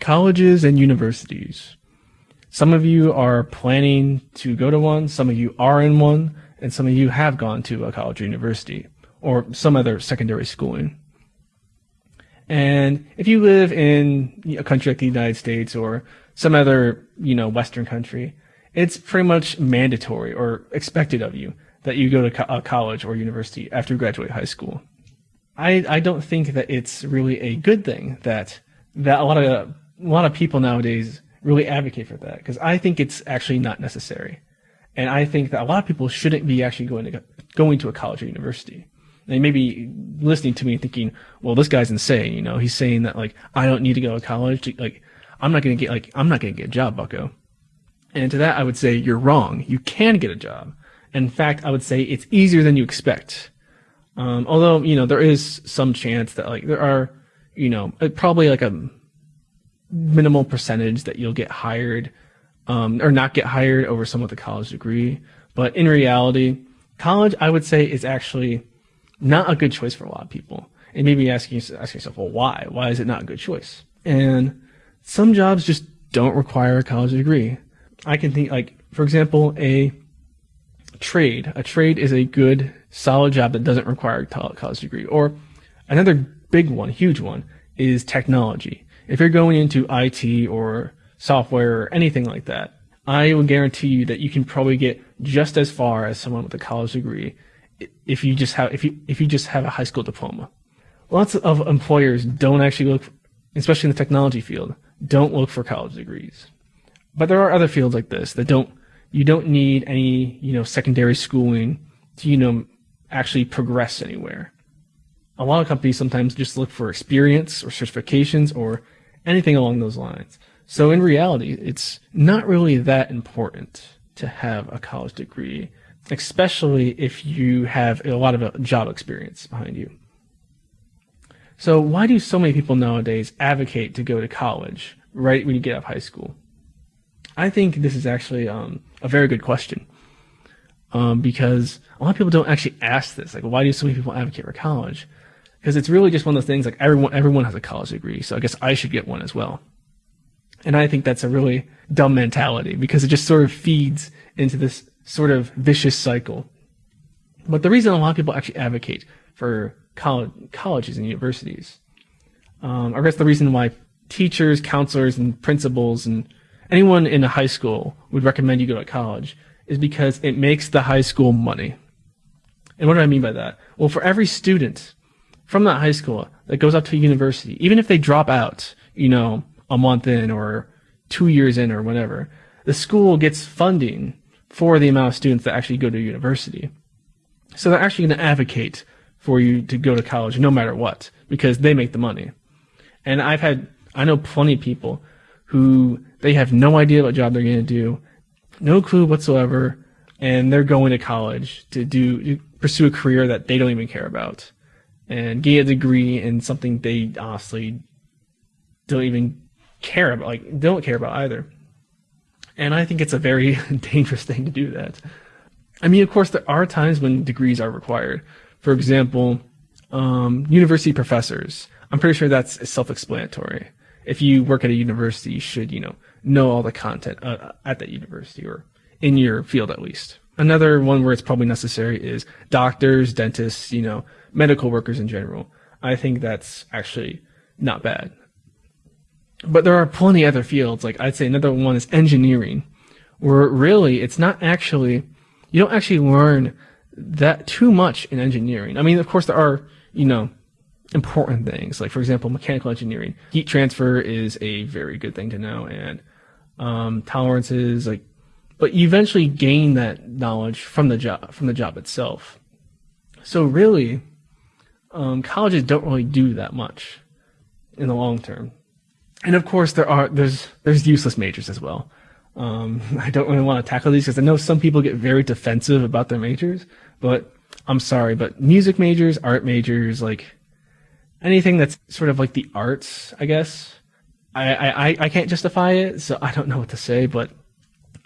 colleges and universities. Some of you are planning to go to one, some of you are in one, and some of you have gone to a college or university or some other secondary schooling. And if you live in a country like the United States or some other, you know, Western country, it's pretty much mandatory or expected of you that you go to co- a college or university after you graduate high school. I, I don't think that it's really a good thing that that a lot of a lot of people nowadays really advocate for that because I think it's actually not necessary, and I think that a lot of people shouldn't be actually going to going to a college or university. They may be listening to me thinking, "Well, this guy's insane." You know, he's saying that like I don't need to go to college. To, like I'm not going to get like I'm not going to get a job, Bucko. And to that, I would say you're wrong. You can get a job. In fact, I would say it's easier than you expect. Um, although you know there is some chance that like there are, you know, uh, probably like a minimal percentage that you'll get hired um, or not get hired over someone with a college degree. But in reality, college, I would say, is actually not a good choice for a lot of people. And maybe asking asking yourself, well, why? Why is it not a good choice? And some jobs just don't require a college degree. I can think like, for example, a trade. A trade is a good, solid job that doesn't require a college degree. Or another big one, huge one, is technology. If you're going into IT or software or anything like that, I will guarantee you that you can probably get just as far as someone with a college degree if you just have if you if you just have a high school diploma. Lots of employers don't actually look, especially in the technology field, don't look for college degrees. But there are other fields like this that don't you don't need any, you know, secondary schooling to, you know, actually progress anywhere. A lot of companies sometimes just look for experience or certifications or anything along those lines. So in reality, it's not really that important to have a college degree, especially if you have a lot of job experience behind you. So why do so many people nowadays advocate to go to college right when you get out of high school? I think this is actually um, a very good question um, because a lot of people don't actually ask this. Like, why do so many people advocate for college? Because it's really just one of those things. Like everyone, everyone has a college degree, so I guess I should get one as well. And I think that's a really dumb mentality because it just sort of feeds into this sort of vicious cycle. But the reason a lot of people actually advocate for college, colleges and universities, um, I guess the reason why teachers, counselors, and principals and anyone in a high school would recommend you go to college is because it makes the high school money. And what do I mean by that? Well, for every student from that high school that goes up to university, even if they drop out, you know, a month in or two years in or whatever, the school gets funding for the amount of students that actually go to university. So they're actually going to advocate for you to go to college no matter what because they make the money. And I've had, I know plenty of people who they have no idea what job they're going to do, no clue whatsoever, and they're going to college to do to pursue a career that they don't even care about, and get a degree in something they honestly don't even care about, like don't care about either. And I think it's a very dangerous thing to do that. I mean, of course, there are times when degrees are required. For example, um, university professors. I'm pretty sure that's self-explanatory. If you work at a university, you should, you know, know all the content uh, at that university or in your field at least. Another one where it's probably necessary is doctors, dentists, you know, medical workers in general. I think that's actually not bad. But there are plenty other fields. Like I'd say another one is engineering, where really it's not actually, you don't actually learn that too much in engineering. I mean, of course there are, you know, important things. Like for example, mechanical engineering. Heat transfer is a very good thing to know and um, tolerances, like, but you eventually gain that knowledge from the job from the job itself. So really, um, colleges don't really do that much in the long term. And of course, there are there's there's useless majors as well. Um, I don't really want to tackle these because I know some people get very defensive about their majors, but I'm sorry, but music majors, art majors, like anything that's sort of like the arts, I guess, I, I, I can't justify it, so I don't know what to say, but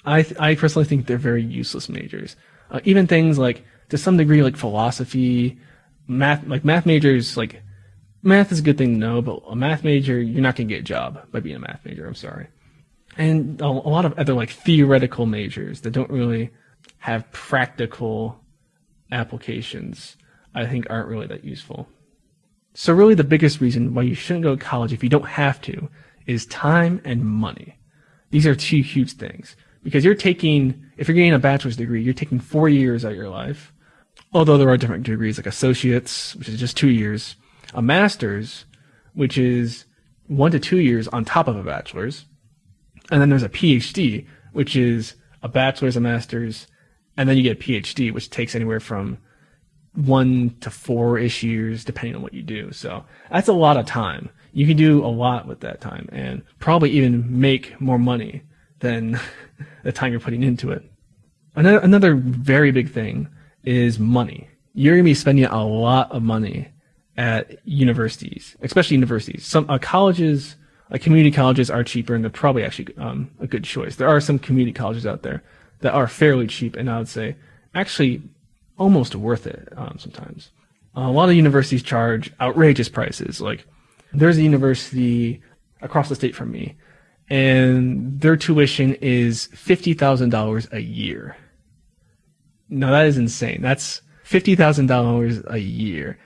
I, I personally think they're very useless majors. Uh, even things like, to some degree, like philosophy, math, like math majors, like, math is a good thing to know, but a math major, you're not going to get a job by being a math major. I'm sorry. And a, a lot of other like theoretical majors that don't really have practical applications, I think aren't really that useful. So really the biggest reason why you shouldn't go to college if you don't have to is time and money. These are two huge things because you're taking, if you're getting a bachelor's degree, you're taking four years out of your life. Although there are different degrees like associates, which is just two years, a master's, which is one to two years on top of a bachelor's. And then there's a PhD, which is a bachelor's, a master's, and then you get a PhD, which takes anywhere from one to four ish years, depending on what you do. So that's a lot of time. You can do a lot with that time and probably even make more money than the time you're putting into it. Another, another very big thing is money. You're going to be spending a lot of money at universities, especially universities. Some uh, colleges, like community colleges, are cheaper, and they're probably actually um, a good choice. There are some community colleges out there that are fairly cheap, and I would say actually almost worth it um, sometimes. Uh, a lot of universities charge outrageous prices. Like there's a university across the state from me, and their tuition is fifty thousand dollars a year. Now that is insane. That's fifty thousand dollars a year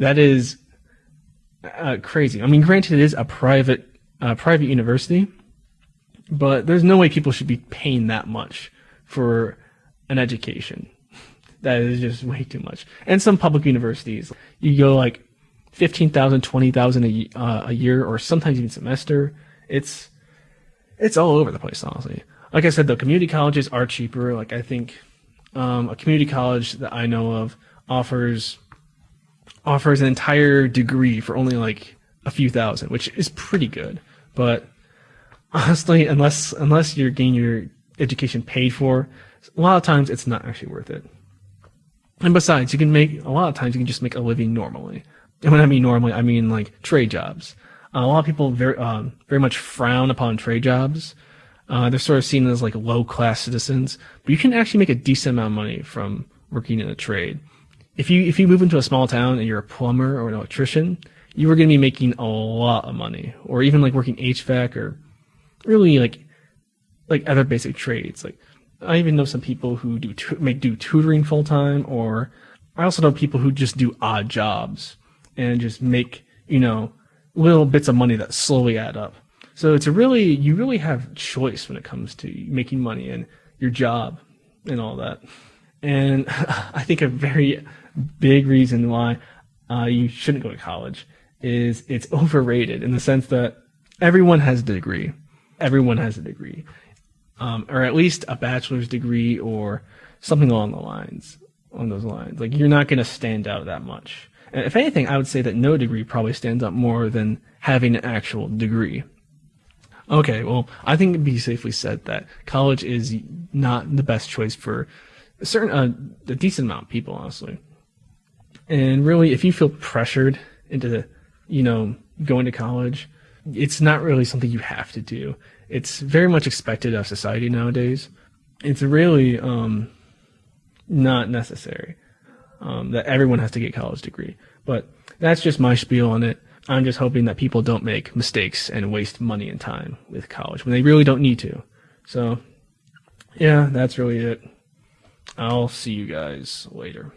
that is uh, crazy. I mean, granted, it is a private uh, private university, but there's no way people should be paying that much for an education. That is just way too much. And some public universities, you go like 15,000, 20,000 a, uh, a year, or sometimes even semester. It's, it's all over the place, honestly. Like I said, the community colleges are cheaper. Like I think, um, a community college that I know of offers offers an entire degree for only like a few thousand, which is pretty good. But honestly, unless unless you're getting your education paid for, a lot of times it's not actually worth it. And besides, you can make a lot of times you can just make a living normally. And when I mean normally, I mean like trade jobs. Uh, a lot of people very um, very much frown upon trade jobs. Uh, they're sort of seen as like low class citizens, but you can actually make a decent amount of money from working in a trade if you if you move into a small town and you're a plumber or an electrician, you are going to be making a lot of money, or even like working HVAC or really like like other basic trades. Like I even know some people who do tu- make do tutoring full time, or I also know people who just do odd jobs and just make you know little bits of money that slowly add up. So it's a really you really have choice when it comes to making money and your job and all that. And I think a very big reason why uh, you shouldn't go to college is it's overrated in the sense that everyone has a degree. Everyone has a degree, um, or at least a bachelor's degree or something along the lines, on those lines. Like you're not going to stand out that much. If anything, I would say that no degree probably stands up more than having an actual degree. Okay, well, I think it'd be safely said that college is not the best choice for a certain, uh, a decent amount of people, honestly. And really, if you feel pressured into, you know, going to college, it's not really something you have to do. It's very much expected of society nowadays. It's really um, not necessary um, that everyone has to get college degree. But that's just my spiel on it. I'm just hoping that people don't make mistakes and waste money and time with college when they really don't need to. So, yeah, that's really it. I'll see you guys later.